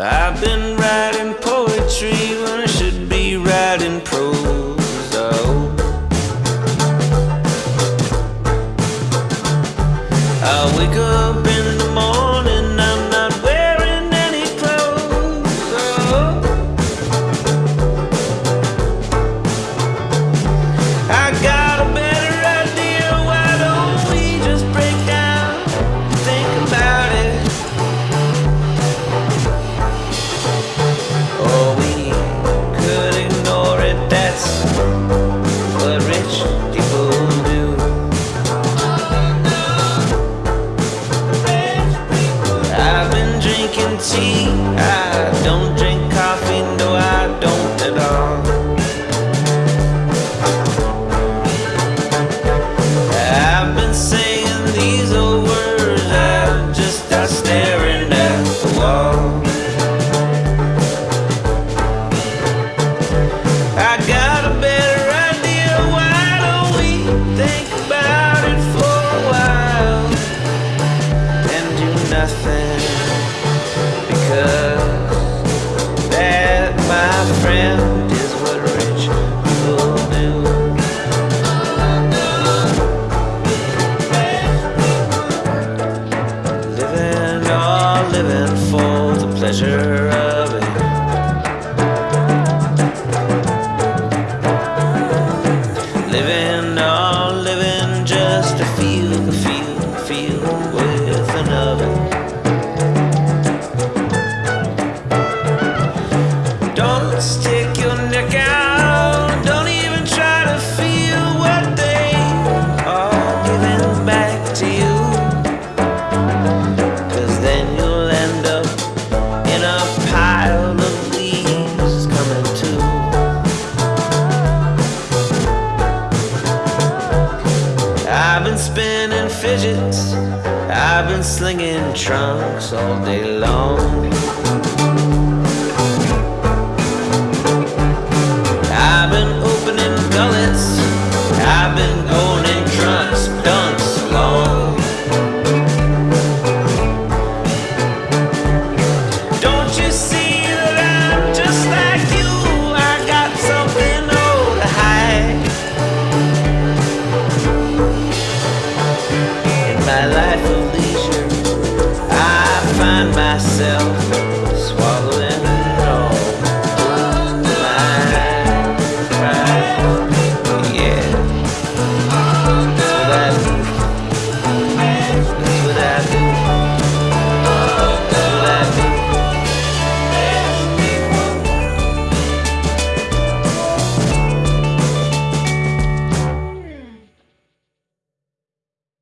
I've been writing poetry when I should be writing prose. Oh. I wake up in drinking tea. I don't drink coffee. No, I don't at all. I've been saying these old words. I just staring at the wall. I got a better idea. Why don't we think about it for a while and do nothing? My friend, is what rich people do. Living, living for the pleasure of it. Living, Don't stick your neck out. Don't even try to feel what they are giving back to you. Cause then you'll end up in a pile of leaves coming to. I've been spinning fidgets, I've been slinging trunks all day long. life